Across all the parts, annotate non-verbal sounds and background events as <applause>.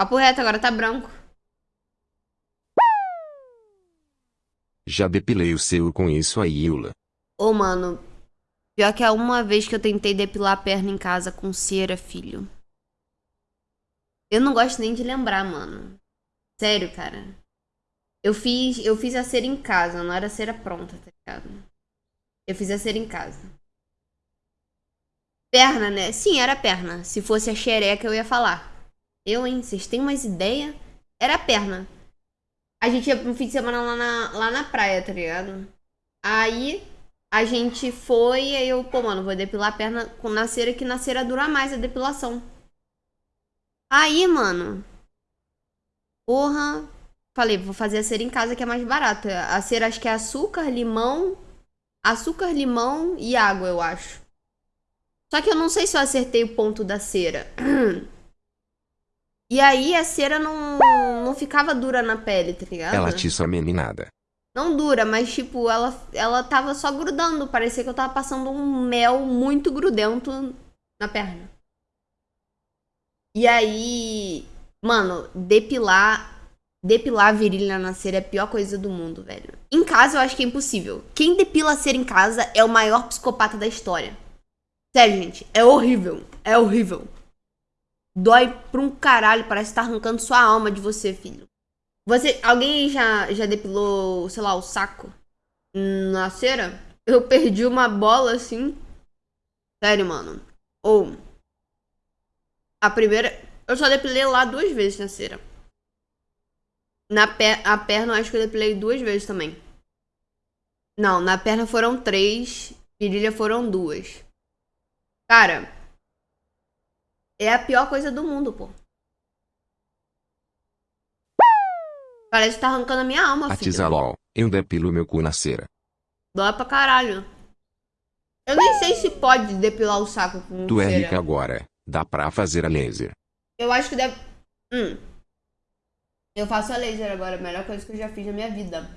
Papo reto, agora tá branco. Já depilei o seu com isso aí, Yula. Ô, mano. Pior que é uma vez que eu tentei depilar a perna em casa com cera, filho. Eu não gosto nem de lembrar, mano. Sério, cara. Eu fiz, eu fiz a cera em casa, não era cera pronta, tá ligado? Eu fiz a cera em casa. Perna, né? Sim, era perna. Se fosse a xereca, eu ia falar. Eu, hein? Vocês têm umas ideias? Era perna. A gente ia no fim de semana lá na, lá na praia, tá ligado? Aí a gente foi aí eu, pô, mano, vou depilar a perna com na cera que na cera dura mais a depilação. Aí, mano. Porra. Falei, vou fazer a cera em casa que é mais barato. A cera acho que é açúcar, limão. Açúcar, limão e água, eu acho. Só que eu não sei se eu acertei o ponto da cera. <clears throat> E aí a cera não, não ficava dura na pele, tá ligado? Ela atiça a meninada. Não dura, mas tipo, ela, ela tava só grudando. Parecia que eu tava passando um mel muito grudento na perna. E aí, mano, depilar. Depilar a virilha na cera é a pior coisa do mundo, velho. Em casa eu acho que é impossível. Quem depila a cera em casa é o maior psicopata da história. Sério, gente, é horrível. É horrível. Dói pra um caralho, parece que tá arrancando sua alma de você, filho. Você, alguém já, já depilou, sei lá, o saco na cera? Eu perdi uma bola assim. Sério, mano. Ou. A primeira. Eu só depilei lá duas vezes na cera. Na per, a perna, eu acho que eu depilei duas vezes também. Não, na perna foram três. Virilha foram duas. Cara, é a pior coisa do mundo, pô. Parece que tá arrancando a minha alma, filho. Atiza LOL. Eu depilo meu cu na cera. Dói pra caralho. Eu nem sei se pode depilar o saco com Tu é cera. rica agora. Dá pra fazer a laser. Eu acho que deve... Hum. Eu faço a laser agora, a melhor coisa que eu já fiz na minha vida.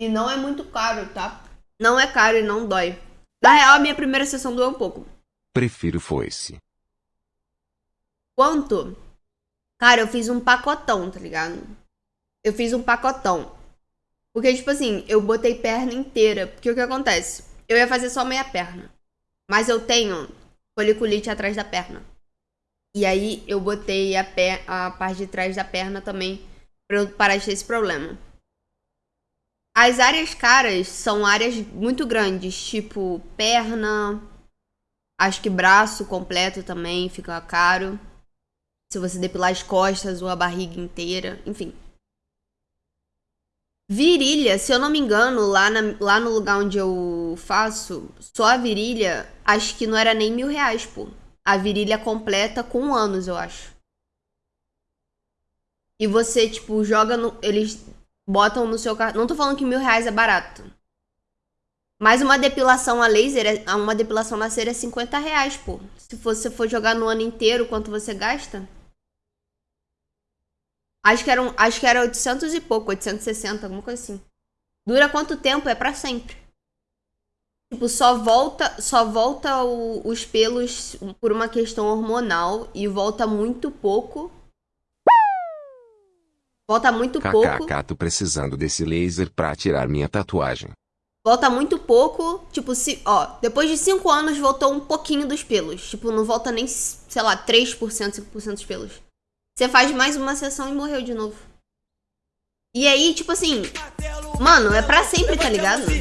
E não é muito caro, tá? Não é caro e não dói. Na real, a minha primeira sessão doeu um pouco. Prefiro foice. Quanto? Cara, eu fiz um pacotão, tá ligado? Eu fiz um pacotão. Porque, tipo assim, eu botei perna inteira. Porque o que acontece? Eu ia fazer só meia perna. Mas eu tenho foliculite atrás da perna. E aí eu botei a, a parte de trás da perna também pra eu parar de ter esse problema. As áreas caras são áreas muito grandes, tipo perna, acho que braço completo também fica caro. Se você depilar as costas ou a barriga inteira, enfim. Virilha, se eu não me engano, lá, na, lá no lugar onde eu faço, só a virilha, acho que não era nem mil reais, pô. A virilha completa com anos, eu acho. E você, tipo, joga no. Eles botam no seu cartão. Não tô falando que mil reais é barato. Mas uma depilação a laser, é- uma depilação na cera é 50 reais, pô. Se você for jogar no ano inteiro, quanto você gasta? Acho que, eram, acho que era 800 e pouco, 860, alguma coisa assim. Dura quanto tempo? É pra sempre. Tipo, só volta, só volta o- os pelos por uma questão hormonal e volta muito pouco. Volta muito pouco. KKK, tô precisando desse laser pra tirar minha tatuagem. Volta muito pouco. Tipo, se, ó, depois de 5 anos voltou um pouquinho dos pelos. Tipo, não volta nem, sei lá, 3%, 5% dos pelos. Você faz mais uma sessão e morreu de novo. E aí, tipo assim, mano, é pra sempre, tá ligado? Do.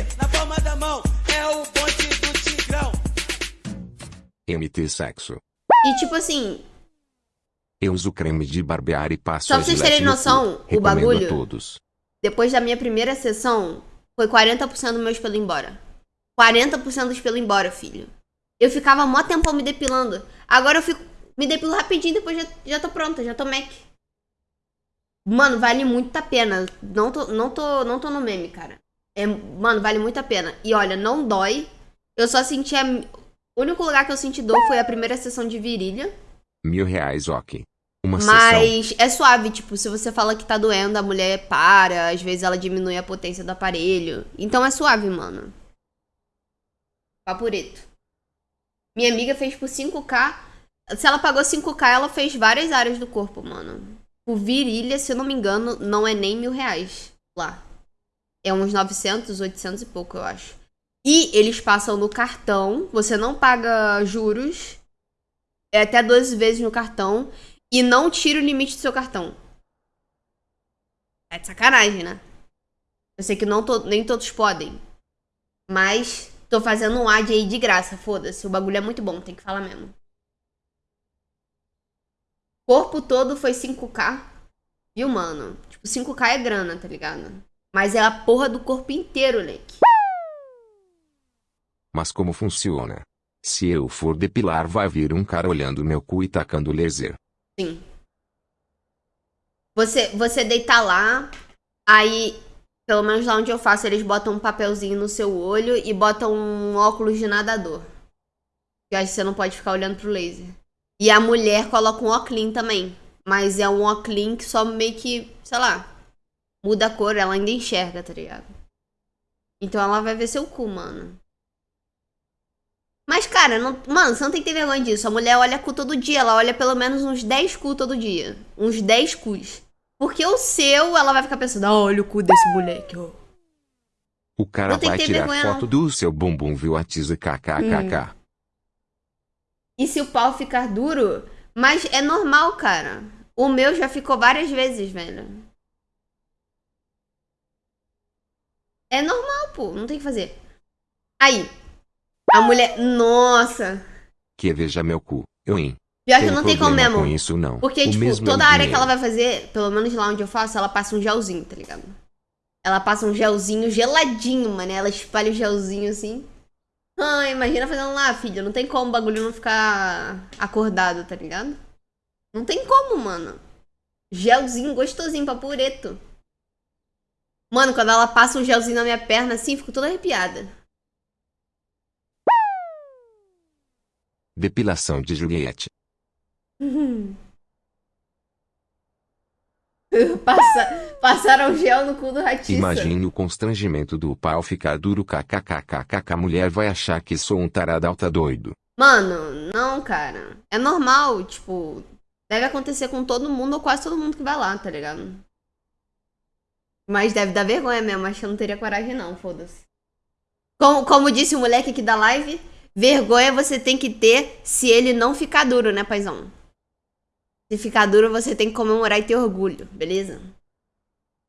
MT sexo. E tipo assim, Eu uso creme de barbear e passo Só pra vocês terem no noção, o bagulho- todos. depois da minha primeira sessão, foi 40% dos meus pelos embora. 40% dos pelos embora, filho. Eu ficava mó tempão me depilando. Agora eu fico. Me depilo rapidinho depois já, já tô pronta, já tô Mac. Mano, vale muito a pena. Não tô, não tô, não tô no meme, cara. É, mano, vale muito a pena. E olha, não dói. Eu só senti a. O único lugar que eu senti dor foi a primeira sessão de virilha. Mil reais, ok. Uma sessão. Mas é suave, tipo, se você fala que tá doendo, a mulher para, às vezes ela diminui a potência do aparelho. Então é suave, mano. Papureto. Minha amiga fez por 5k. Se ela pagou 5k, ela fez várias áreas do corpo, mano. O virilha, se eu não me engano, não é nem mil reais lá. É uns 900, 800 e pouco, eu acho. E eles passam no cartão, você não paga juros, é até 12 vezes no cartão, e não tira o limite do seu cartão. É de sacanagem, né? Eu sei que não to nem todos podem. Mas tô fazendo um ad aí de graça, foda-se. O bagulho é muito bom, tem que falar mesmo. Corpo todo foi 5k. Viu, mano? Tipo, 5k é grana, tá ligado? Mas é a porra do corpo inteiro, leque. Mas como funciona? Se eu for depilar vai vir um cara olhando meu cu e tacando laser. Sim. Você, você deita lá, aí, pelo menos lá onde eu faço, eles botam um papelzinho no seu olho e botam um óculos de nadador. Que que você não pode ficar olhando pro laser. E a mulher coloca um óculos também. Mas é um óculos que só meio que, sei lá, muda a cor, ela ainda enxerga, tá ligado? Então ela vai ver seu cu, mano. Mas, cara, não, mano, você não tem que ter vergonha disso. A mulher olha cu todo dia. Ela olha pelo menos uns 10 cu todo dia. Uns 10 cus. Porque o seu, ela vai ficar pensando, ah, olha o cu desse moleque, ó. O cara vai tirar vergonha, foto não. do seu bumbum, viu? Atiza kkkk. E se o pau ficar duro? Mas é normal, cara. O meu já ficou várias vezes, velho. É normal, pô. Não tem o que fazer. Aí. A mulher. Nossa. Que veja meu cu. Eu, hein? Pior que não tem como mesmo. com isso, não. Porque, O tipo, toda área que ela vai fazer, pelo menos lá onde eu faço, ela passa um gelzinho, tá ligado? Ela passa um gelzinho geladinho, mano. Ela espalha o gelzinho assim. Ah, imagina fazendo lá, filha. Não tem como o bagulho não ficar acordado, tá ligado? Não tem como, mano. Gelzinho gostosinho, papureto. Mano, quando ela passa um gelzinho na minha perna assim, fico toda arrepiada. Depilação de Juliette. <laughs> Passa, passaram gel no cu do ratiça. Imagine o constrangimento do pau ficar duro kkkkkk. A mulher vai achar que sou um tarado alta doido. Mano, não, cara. É normal, tipo, deve acontecer com todo mundo ou quase todo mundo que vai lá, tá ligado? Mas deve dar vergonha mesmo, acho que eu não teria coragem não, foda-se. Como, como disse o moleque aqui da live, vergonha você tem que ter se ele não ficar duro, né, paizão? Se ficar duro, você tem que comemorar e ter orgulho, beleza?